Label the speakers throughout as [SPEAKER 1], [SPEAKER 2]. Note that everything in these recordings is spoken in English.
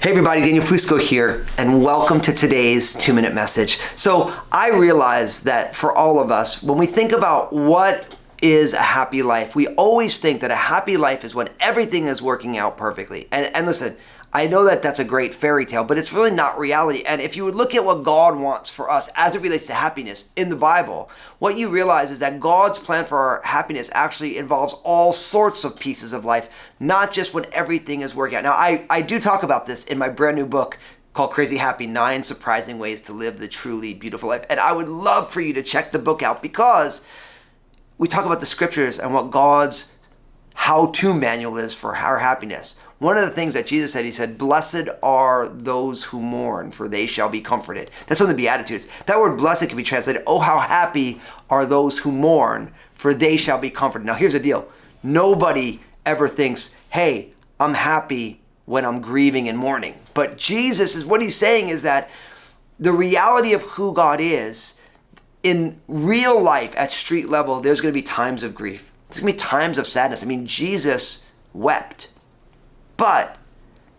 [SPEAKER 1] Hey everybody, Daniel Fusco here, and welcome to today's two minute message. So, I realize that for all of us, when we think about what is a happy life, we always think that a happy life is when everything is working out perfectly. And, and listen, I know that that's a great fairy tale, but it's really not reality. And if you would look at what God wants for us as it relates to happiness in the Bible, what you realize is that God's plan for our happiness actually involves all sorts of pieces of life, not just when everything is working out. Now, I, I do talk about this in my brand new book called Crazy Happy Nine Surprising Ways to Live the Truly Beautiful Life. And I would love for you to check the book out because we talk about the scriptures and what God's how to manual is for our happiness. One of the things that Jesus said, he said, Blessed are those who mourn, for they shall be comforted. That's one of the Beatitudes. That word blessed can be translated, Oh, how happy are those who mourn, for they shall be comforted. Now, here's the deal nobody ever thinks, Hey, I'm happy when I'm grieving and mourning. But Jesus is what he's saying is that the reality of who God is, in real life at street level, there's going to be times of grief. There's going to be times of sadness. I mean, Jesus wept. But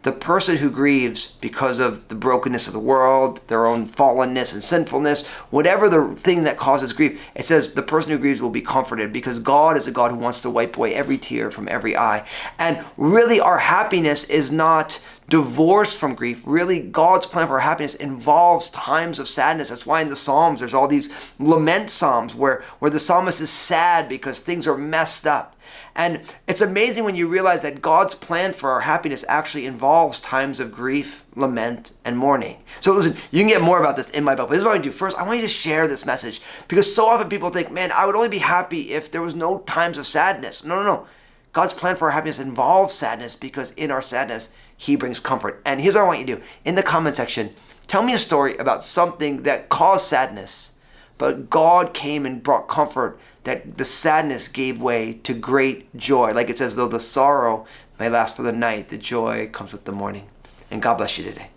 [SPEAKER 1] the person who grieves because of the brokenness of the world, their own fallenness and sinfulness, whatever the thing that causes grief, it says the person who grieves will be comforted because God is a God who wants to wipe away every tear from every eye. And really, our happiness is not divorced from grief. Really, God's plan for happiness involves times of sadness. That's why in the Psalms, there's all these lament Psalms where, where the psalmist is sad because things are messed up. And it's amazing when you realize that God's plan for our happiness actually involves times of grief, lament, and mourning. So listen, you can get more about this in my book. But this is what I do. First, I want you to share this message because so often people think, man, I would only be happy if there was no times of sadness. No, no, no. God's plan for our happiness involves sadness because in our sadness, He brings comfort. And here's what I want you to do. In the comment section, tell me a story about something that caused sadness, but God came and brought comfort that the sadness gave way to great joy. Like it says, though the sorrow may last for the night, the joy comes with the morning. And God bless you today.